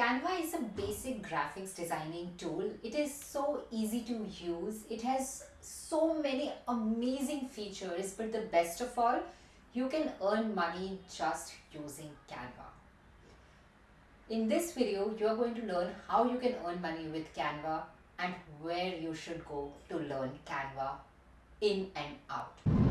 Canva is a basic graphics designing tool. It is so easy to use. It has so many amazing features, but the best of all, you can earn money just using Canva. In this video, you are going to learn how you can earn money with Canva and where you should go to learn Canva in and out.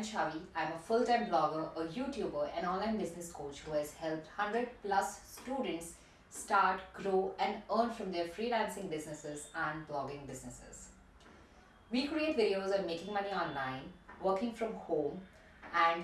I'm Chavi. I'm a full-time blogger, a YouTuber, and online business coach who has helped 100 plus students start, grow, and earn from their freelancing businesses and blogging businesses. We create videos on making money online, working from home, and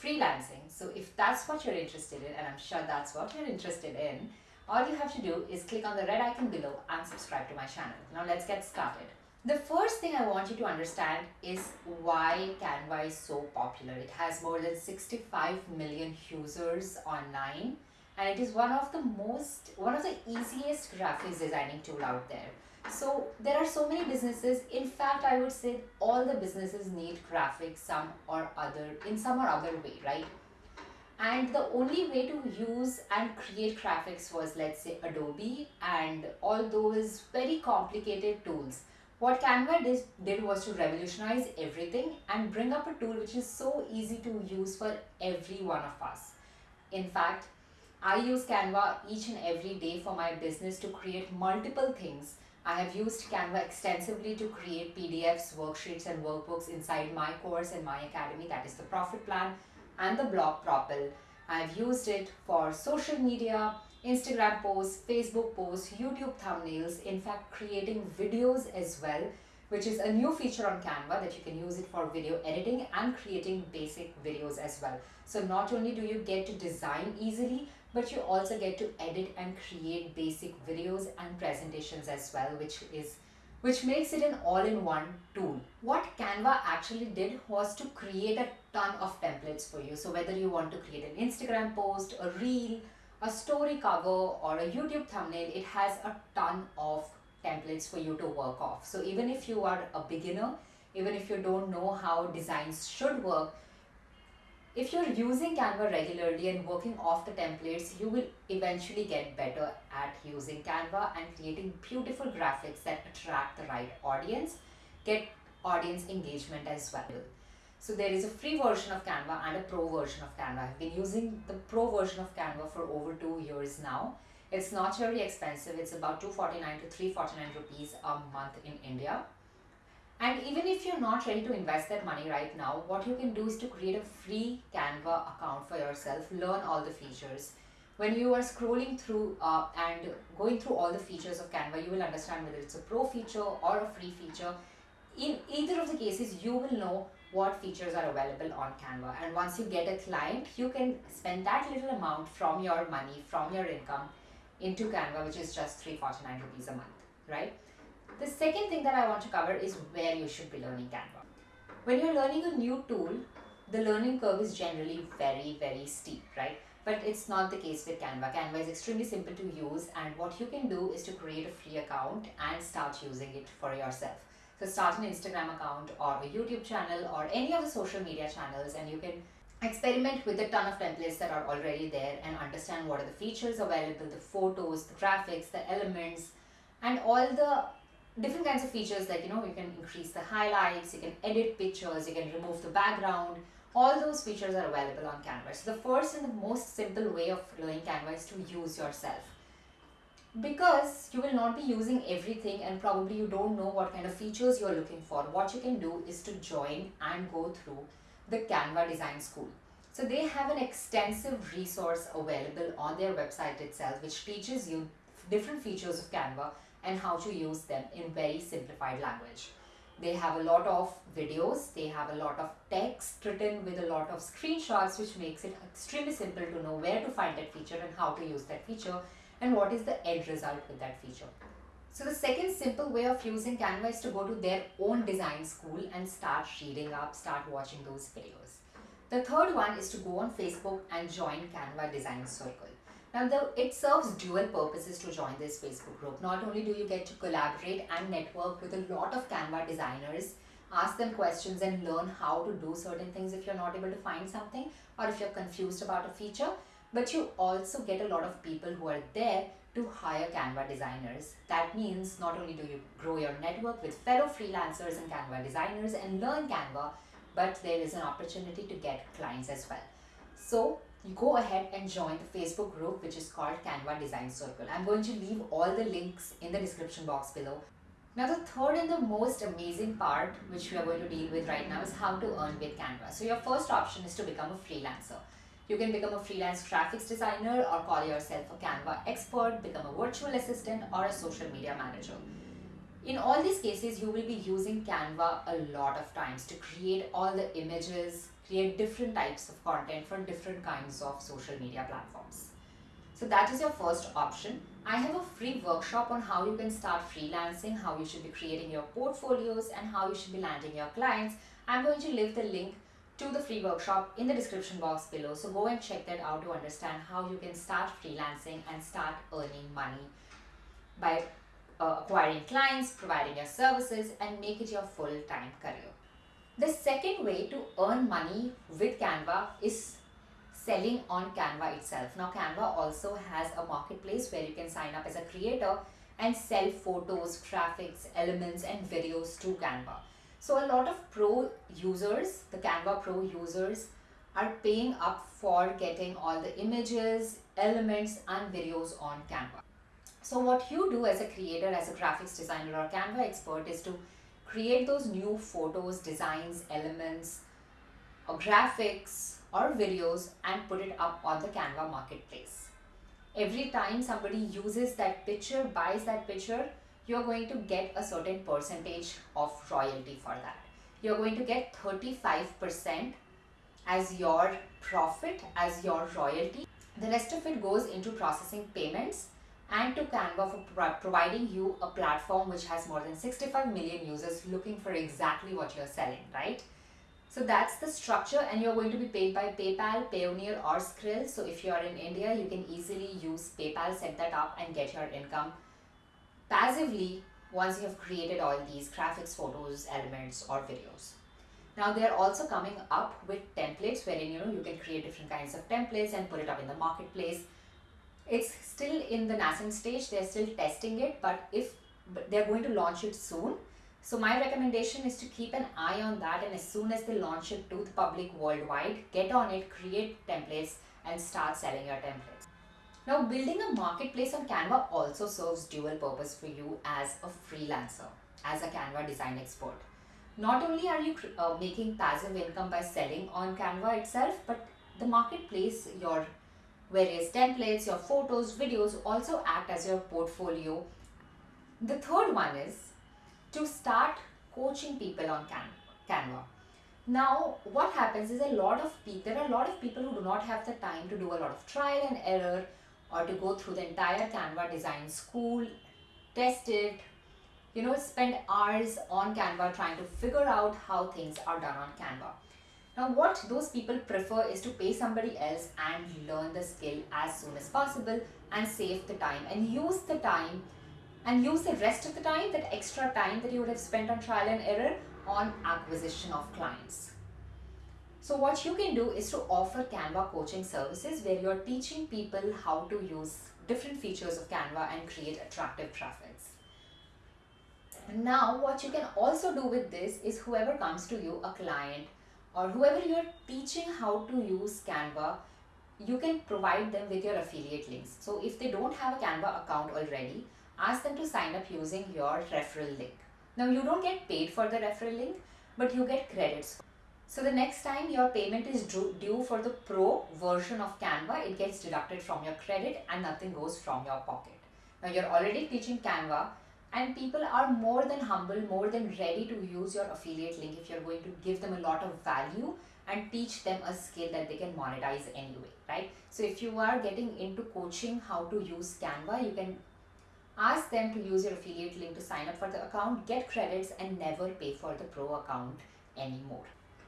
freelancing. So if that's what you're interested in, and I'm sure that's what you're interested in, all you have to do is click on the red icon below and subscribe to my channel. Now let's get started. The first thing I want you to understand is why Canva is so popular. It has more than 65 million users online and it is one of the most, one of the easiest graphics designing tool out there. So there are so many businesses. In fact, I would say all the businesses need graphics some or other, in some or other way, right? and the only way to use and create graphics was let's say Adobe and all those very complicated tools what Canva did, was to revolutionize everything and bring up a tool which is so easy to use for every one of us. In fact, I use Canva each and every day for my business to create multiple things. I have used Canva extensively to create PDFs, worksheets and workbooks inside my course and my academy that is the profit plan and the blog Propel. I've used it for social media, Instagram posts, Facebook posts, YouTube thumbnails, in fact creating videos as well which is a new feature on Canva that you can use it for video editing and creating basic videos as well. So not only do you get to design easily, but you also get to edit and create basic videos and presentations as well, which is which makes it an all-in-one tool. What Canva actually did was to create a ton of templates for you. So whether you want to create an Instagram post, a reel, a story cover or a YouTube thumbnail, it has a ton of templates for you to work off. So even if you are a beginner, even if you don't know how designs should work, if you're using Canva regularly and working off the templates, you will eventually get better at using Canva and creating beautiful graphics that attract the right audience, get audience engagement as well. So there is a free version of Canva and a pro version of Canva. I've been using the pro version of Canva for over two years now. It's not very expensive. It's about 249 to 349 rupees a month in India. And even if you're not ready to invest that money right now, what you can do is to create a free Canva account for yourself, learn all the features. When you are scrolling through uh, and going through all the features of Canva, you will understand whether it's a pro feature or a free feature. In either of the cases, you will know what features are available on Canva. And once you get a client, you can spend that little amount from your money, from your income into Canva, which is just 349 rupees a month, right? The second thing that I want to cover is where you should be learning Canva. When you're learning a new tool, the learning curve is generally very, very steep, right? But it's not the case with Canva. Canva is extremely simple to use and what you can do is to create a free account and start using it for yourself. So start an Instagram account or a YouTube channel or any of the social media channels and you can experiment with a ton of templates that are already there and understand what are the features available, the photos, the graphics, the elements and all the different kinds of features like you know you can increase the highlights, you can edit pictures, you can remove the background, all those features are available on Canva. So the first and the most simple way of learning Canva is to use yourself because you will not be using everything and probably you don't know what kind of features you're looking for. What you can do is to join and go through the canva design school. So they have an extensive resource available on their website itself which teaches you different features of canva and how to use them in very simplified language. They have a lot of videos they have a lot of text written with a lot of screenshots which makes it extremely simple to know where to find that feature and how to use that feature and what is the end result with that feature. So the second simple way of using Canva is to go to their own design school and start reading up, start watching those videos. The third one is to go on Facebook and join Canva Design Circle. Now, the, it serves dual purposes to join this Facebook group. Not only do you get to collaborate and network with a lot of Canva designers, ask them questions and learn how to do certain things if you're not able to find something or if you're confused about a feature, but you also get a lot of people who are there to hire Canva designers. That means not only do you grow your network with fellow freelancers and Canva designers and learn Canva, but there is an opportunity to get clients as well. So you go ahead and join the Facebook group which is called Canva Design Circle. I'm going to leave all the links in the description box below. Now the third and the most amazing part which we are going to deal with right now is how to earn with Canva. So your first option is to become a freelancer. You can become a freelance graphics designer or call yourself a Canva expert, become a virtual assistant or a social media manager. In all these cases, you will be using Canva a lot of times to create all the images, create different types of content for different kinds of social media platforms. So that is your first option. I have a free workshop on how you can start freelancing, how you should be creating your portfolios and how you should be landing your clients. I'm going to leave the link to the free workshop in the description box below. So go and check that out to understand how you can start freelancing and start earning money by uh, acquiring clients, providing your services and make it your full-time career. The second way to earn money with Canva is selling on Canva itself. Now Canva also has a marketplace where you can sign up as a creator and sell photos, graphics, elements and videos to Canva. So a lot of pro users, the Canva pro users are paying up for getting all the images, elements and videos on Canva. So what you do as a creator, as a graphics designer or Canva expert is to create those new photos, designs, elements, or graphics or videos and put it up on the Canva marketplace. Every time somebody uses that picture, buys that picture, you're going to get a certain percentage of royalty for that. You're going to get 35% as your profit, as your royalty. The rest of it goes into processing payments and to Canva for pro providing you a platform which has more than 65 million users looking for exactly what you're selling, right? So that's the structure and you're going to be paid by PayPal, Payoneer or Skrill. So if you're in India, you can easily use PayPal, set that up and get your income passively once you have created all these graphics, photos, elements or videos. Now they're also coming up with templates wherein you know you can create different kinds of templates and put it up in the marketplace it's still in the nascent stage. They're still testing it, but if they're going to launch it soon. So my recommendation is to keep an eye on that and as soon as they launch it to the public worldwide, get on it, create templates and start selling your templates. Now building a marketplace on Canva also serves dual purpose for you as a freelancer, as a Canva design expert. Not only are you uh, making passive income by selling on Canva itself, but the marketplace, your Various templates, your photos, videos also act as your portfolio. The third one is to start coaching people on Can Canva. Now, what happens is a lot of people, there are a lot of people who do not have the time to do a lot of trial and error or to go through the entire Canva design school, test it, you know, spend hours on Canva trying to figure out how things are done on Canva. Now what those people prefer is to pay somebody else and learn the skill as soon as possible and save the time and use the time and use the rest of the time, that extra time that you would have spent on trial and error on acquisition of clients. So what you can do is to offer Canva coaching services where you're teaching people how to use different features of Canva and create attractive graphics. Now what you can also do with this is whoever comes to you, a client or whoever you're teaching how to use Canva, you can provide them with your affiliate links. So if they don't have a Canva account already, ask them to sign up using your referral link. Now you don't get paid for the referral link, but you get credits. So the next time your payment is due for the pro version of Canva, it gets deducted from your credit and nothing goes from your pocket. Now you're already teaching Canva, and people are more than humble more than ready to use your affiliate link if you're going to give them a lot of value and teach them a skill that they can monetize anyway right so if you are getting into coaching how to use canva you can ask them to use your affiliate link to sign up for the account get credits and never pay for the pro account anymore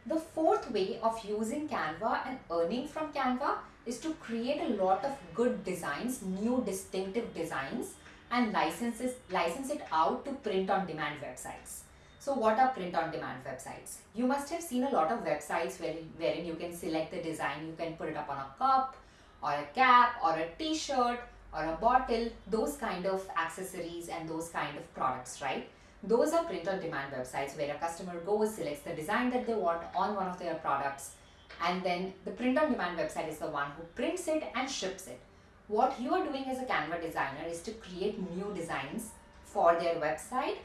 the fourth way of using canva and earning from canva is to create a lot of good designs, new distinctive designs and licenses, license it out to print on demand websites. So what are print on demand websites? You must have seen a lot of websites where, wherein you can select the design, you can put it up on a cup or a cap or a t-shirt or a bottle, those kind of accessories and those kind of products, right? Those are print on demand websites where a customer goes, selects the design that they want on one of their products and then the print on demand website is the one who prints it and ships it. What you are doing as a Canva designer is to create new designs for their website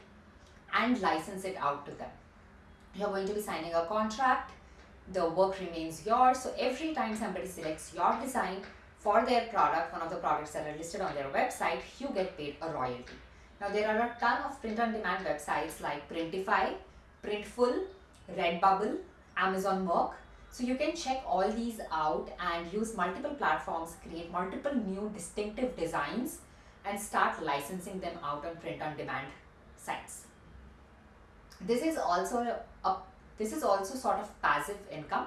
and license it out to them. You're going to be signing a contract, the work remains yours. So every time somebody selects your design for their product, one of the products that are listed on their website, you get paid a royalty. Now there are a ton of print on demand websites like Printify, Printful, Redbubble, Amazon Merch, so you can check all these out and use multiple platforms, create multiple new distinctive designs and start licensing them out on print on demand sites. This is also a, a this is also sort of passive income.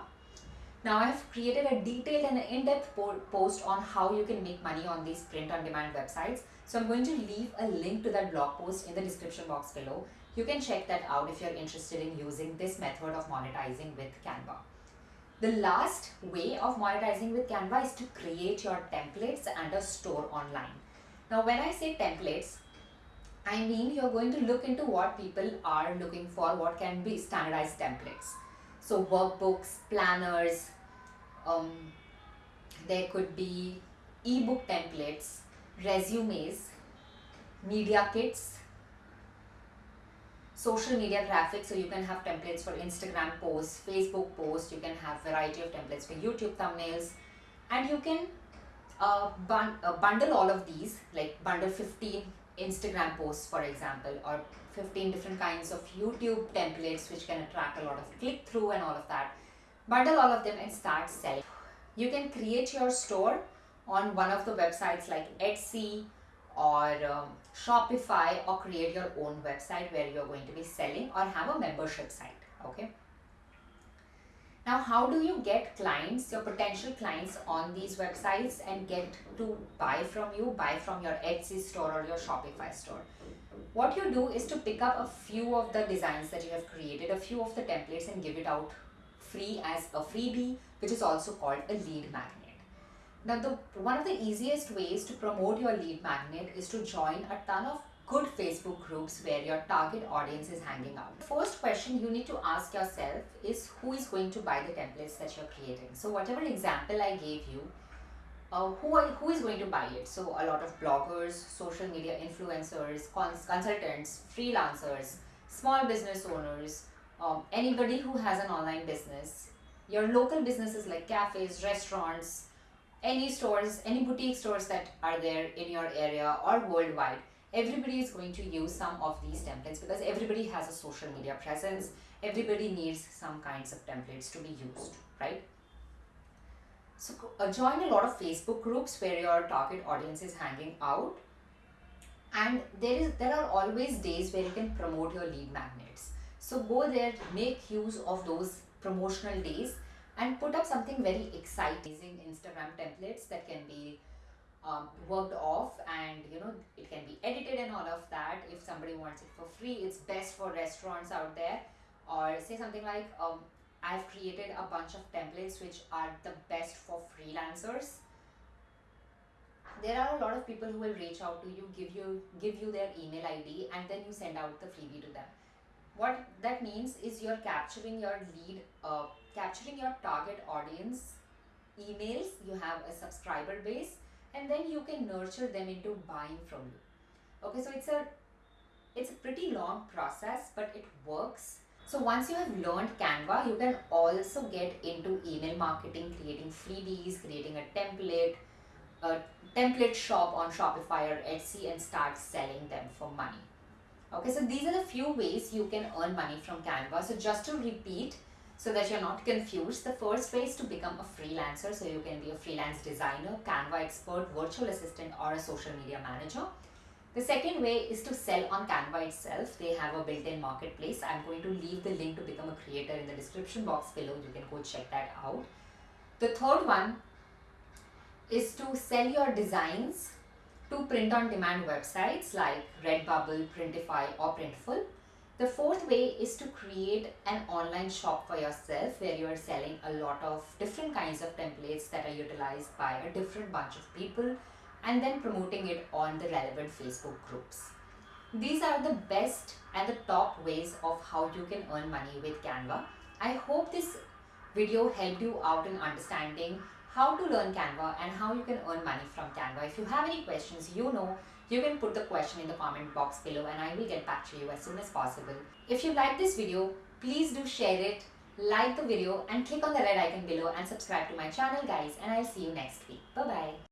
Now I have created a detailed and in-depth po post on how you can make money on these print on demand websites. So I'm going to leave a link to that blog post in the description box below. You can check that out if you're interested in using this method of monetizing with Canva. The last way of monetizing with Canva is to create your templates and a store online. Now when I say templates, I mean you're going to look into what people are looking for, what can be standardized templates. So workbooks, planners, um, there could be ebook templates, resumes, media kits, social media graphics so you can have templates for instagram posts facebook posts you can have variety of templates for youtube thumbnails and you can uh, bun uh, bundle all of these like bundle 15 instagram posts for example or 15 different kinds of youtube templates which can attract a lot of click through and all of that. Bundle all of them and start selling. You can create your store on one of the websites like etsy or um, Shopify or create your own website where you're going to be selling or have a membership site. Okay. Now, how do you get clients, your potential clients on these websites and get to buy from you, buy from your Etsy store or your Shopify store? What you do is to pick up a few of the designs that you have created, a few of the templates and give it out free as a freebie, which is also called a lead magnet. Now, the one of the easiest ways to promote your lead magnet is to join a ton of good Facebook groups where your target audience is hanging out. The first question you need to ask yourself is who is going to buy the templates that you're creating. So whatever example I gave you, uh, who, are, who is going to buy it? So a lot of bloggers, social media influencers, cons consultants, freelancers, small business owners, um, anybody who has an online business, your local businesses like cafes, restaurants, any stores, any boutique stores that are there in your area or worldwide, everybody is going to use some of these templates because everybody has a social media presence. Everybody needs some kinds of templates to be used, right? So uh, join a lot of Facebook groups where your target audience is hanging out. And there is there are always days where you can promote your lead magnets. So go there, make use of those promotional days and put up something very exciting Instagram templates that can be um, worked off and you know it can be edited and all of that. If somebody wants it for free it's best for restaurants out there. Or say something like um, I've created a bunch of templates which are the best for freelancers. There are a lot of people who will reach out to you give you give you their email id and then you send out the freebie to them. What that means is you're capturing your lead uh, capturing your target audience emails you have a subscriber base and then you can nurture them into buying from you. Okay so it's a it's a pretty long process but it works. So once you have learned canva you can also get into email marketing creating freebies creating a template a template shop on shopify or etsy and start selling them for money. Okay so these are the few ways you can earn money from canva. So just to repeat so that you're not confused. The first way is to become a freelancer so you can be a freelance designer canva expert virtual assistant or a social media manager. The second way is to sell on canva itself. They have a built-in marketplace. I'm going to leave the link to become a creator in the description box below. You can go check that out. The third one is to sell your designs to print on demand websites like Redbubble, Printify, or Printful. The fourth way is to create an online shop for yourself where you are selling a lot of different kinds of templates that are utilized by a different bunch of people and then promoting it on the relevant Facebook groups. These are the best and the top ways of how you can earn money with Canva. I hope this video helped you out in understanding how to learn Canva and how you can earn money from Canva. If you have any questions, you know, you can put the question in the comment box below and I will get back to you as soon as possible. If you like this video, please do share it, like the video and click on the red icon below and subscribe to my channel guys and I'll see you next week. Bye bye.